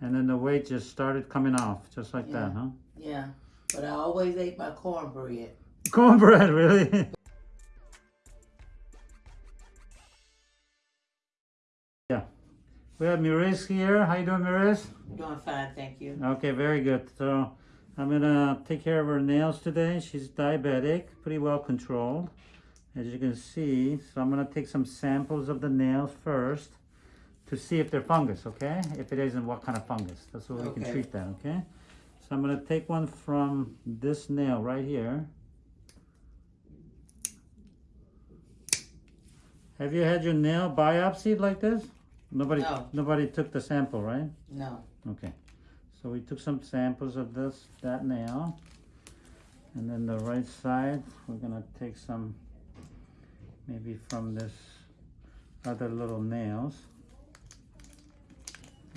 And then the weight just started coming off, just like that, huh? Yeah, but I always ate my cornbread. Cornbread, really? yeah. We have Miris here. How you doing, Miris? Doing fine, thank you. Okay, very good. So I'm gonna take care of her nails today. She's diabetic, pretty well controlled, as you can see. So I'm gonna take some samples of the nails first to see if they're fungus, okay? If it isn't, what kind of fungus? That's what we can treat that, okay? So I'm gonna take one from this nail right here. Have you had your nail biopsied like this? Nobody, No. nobody took the sample, right? No, Okay, so we took some samples of this, that nail. And then the right side, we're gonna take some, maybe from this other little nails.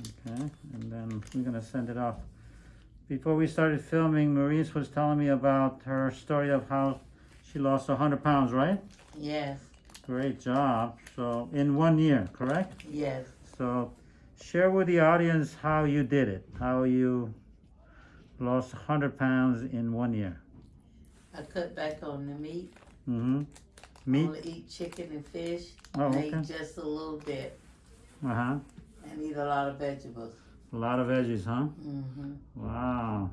Okay, and then we're gonna send it off. Before we started filming, Maurice was telling me about her story of how she lost hundred pounds, right? yes, Great job. So in one year, correct? yes. So share with the audience how you did it, how you lost 100 pounds in one year. I cut back on the meat. Mm-hmm. Meat? Only eat chicken and fish. Oh, and okay. just a little bit. Uh-huh. And eat a lot of vegetables. A lot of veggies, huh? Mm-hmm. Wow.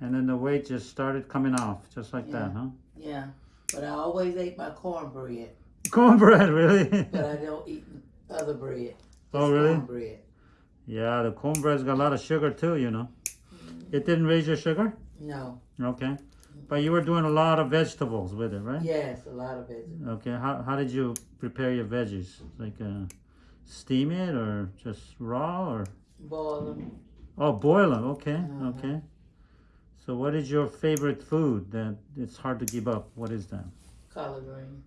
And then the weight just started coming off, just like that, huh? Yeah, but I always ate my cornbread. Cornbread, really? But I don't eat other bread. Oh, really? Cornbread. yeah, the cornbread's got a lot of sugar too, you know. It didn't raise your sugar? No. Okay. But you were doing a lot of vegetables with it, right? Yes, a lot of vegetables. Okay, how, how did you prepare your veggies? Like uh, steam it or just raw or? Boil them. Oh, boil them. Okay, Mhm. okay. So, what is your favorite food that it's hard to give up? What is that? collard green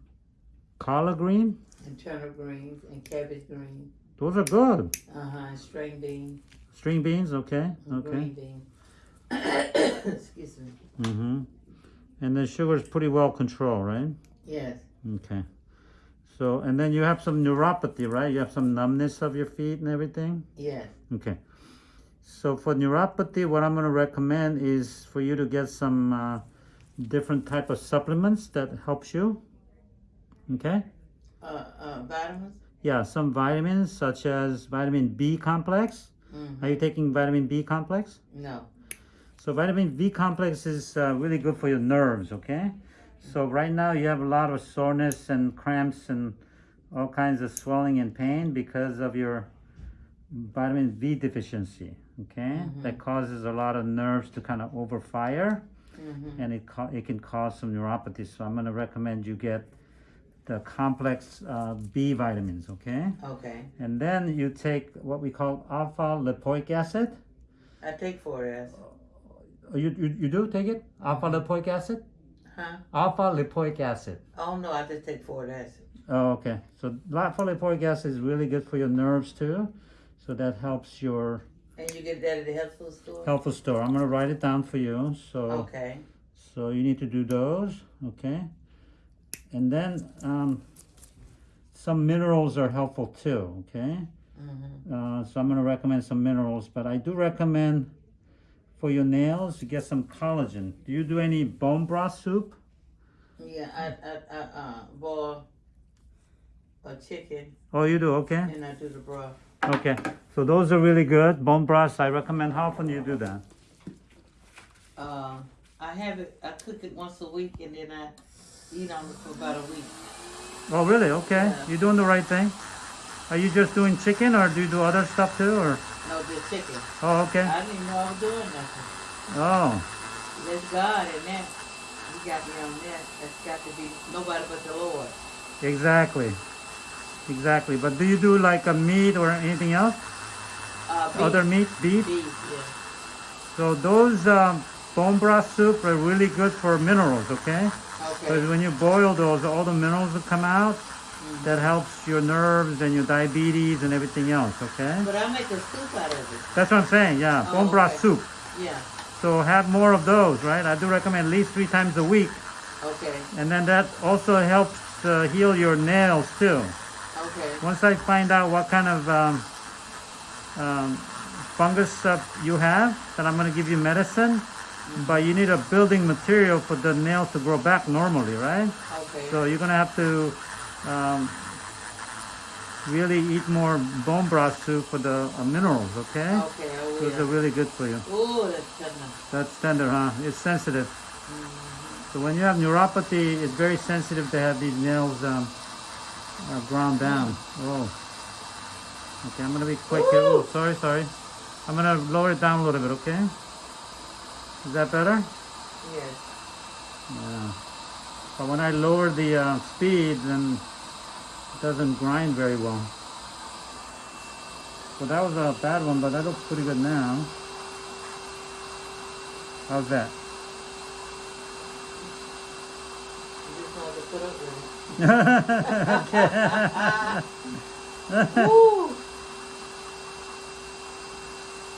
Collard green. and turnip greens and cabbage greens. Those are good. Uh-huh, string beans String beans. Okay, and okay. green beans. Excuse me. Mm-hmm. And the sugar is pretty well controlled, right? Yes, Okay. So, and then you have some neuropathy, right? You have some numbness of your feet and everything. Yeah. Okay. So for neuropathy, what I'm going to recommend is for you to get some uh, different type of supplements that helps you. Okay. Uh, uh, vitamins? Yeah, some vitamins such as vitamin B complex. Mm-hmm. Are you taking vitamin B complex? No. So vitamin B complex is uh, really good for your nerves. Okay. So right now you have a lot of soreness and cramps and all kinds of swelling and pain because of your vitamin B deficiency. Okay, Mhm. that causes a lot of nerves to kind of overfire, Mm-hmm. and it it can cause some neuropathy. So I'm going to recommend you get the complex uh, B vitamins. Okay, Okay. and then you take what we call alpha lipoic acid. I take four S. Oh, You, you, you do take it? Alpha lipoic acid? Huh? Alpha lipoic acid. Oh, no, I just take folic acid. Oh, okay. So alpha lipoic acid is really good for your nerves too. So that helps your And you get that at the health food store? health food store. I'm gonna write it down for you. So Okay. so you need to do those, okay? And then um, some minerals are helpful too, okay? Mm-hmm. Uh, so I'm gonna recommend some minerals, but I do recommend for your nails to get some collagen. Do you do any bone broth soup? Yeah, I, I, I, uh, boil a chicken Oh, you do, okay? and I do the broth. Okay, so those are really good. Bone broths, I recommend. How often do you do that? Uh, I have it, I cook it once a week and then I eat on it for about a week. Oh, really? Okay, Yeah. you're doing the right thing. Are you just doing chicken or do you do other stuff too? Or No, chicken. oh, okay. I didn't even know I was doing nothing. Oh, There's God in that. He got me on that. That's got to be nobody but the Lord. exactly, exactly. But do you do like a meat or anything else? Uh, beef. Other meat, beef. Beef, yeah. So those um, bone broth soup are really good for minerals. Okay, Okay. because when you boil those, all the minerals will come out. That helps your nerves and your diabetes and everything else. Okay. But I make a soup out of it. That's what I'm saying, yeah. Oh, Bone broth okay. soup. Yeah. So have more of those, right? I do recommend at least three times a week. Okay. And then that also helps uh, heal your nails too. Okay. Once I find out what kind of um, um, fungus uh, you have, then I'm gonna give you medicine. But you need a building material for the nails to grow back normally, right? Okay. So you're gonna have to um, really eat more bone broth soup for the uh, minerals, okay? okay, I Those are really good for you. Oh, that's tender. That's tender, huh? It's sensitive. Mm-hmm. So when you have neuropathy, it's very sensitive to have these nails um, uh, ground down. Oh. Okay, I'm gonna be quick here. Oh, sorry, sorry. I'm gonna lower it down a little bit, okay? Is that better? Yes. Yeah. But when I lower the uh, speed, then it doesn't grind very well. So that was a bad one, but that looks pretty good now. How's that?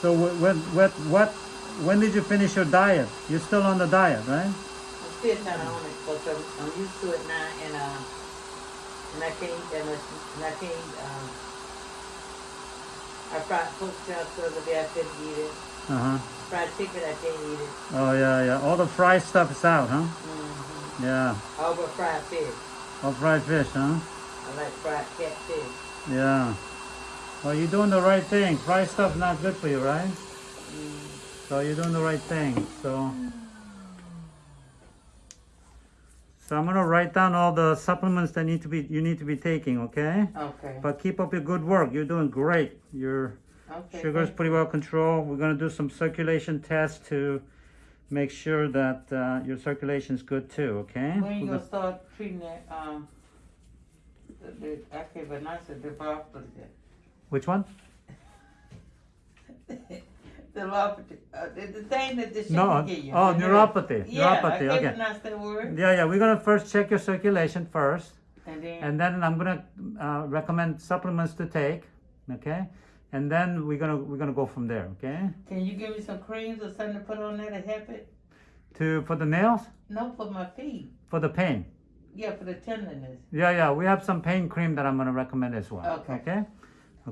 So wh- when what what when did you finish your diet? You're still on the diet, right? I'm still of on it, but I'm, I'm used to it now, and uh, and I can't eat that much, and I can't. Um, I fried pork chops the other day. I couldn't eat it. Uh huh. Fried chicken, I can't eat it. Oh yeah, yeah. All the fried stuff is out, huh? Mm-hmm. Yeah. All but fried fish. All fried fish, huh? I like fried catfish. Yeah. Well, you're doing the right thing. Fried stuff not good for you, right? Mm. So you're doing the right thing. So. So I'm gonna write down all the supplements that need to be you need to be taking, okay? Okay. But keep up your good work. You're doing great. Your okay. sugar's pretty well controlled. We're gonna do some circulation tests to make sure that uh, your circulation's good too, okay? When you We're gonna start treating that? Um. The, the, I can't pronounce it. The. Which one? Neuropathy. Uh, the, the thing that the No, give you. oh, neuropathy. Yeah, neuropathy. Okay. pronounce that word. Yeah, yeah. We're gonna first check your circulation first, And then. and then I'm gonna uh, recommend supplements to take, okay? And then we're gonna we're gonna go from there, okay? Can you give me some creams or something to put on there to help it? To for the nails, No, for my feet. for the pain. Yeah, for the tenderness. Yeah, yeah. We have some pain cream that I'm gonna recommend as well. Okay. Okay.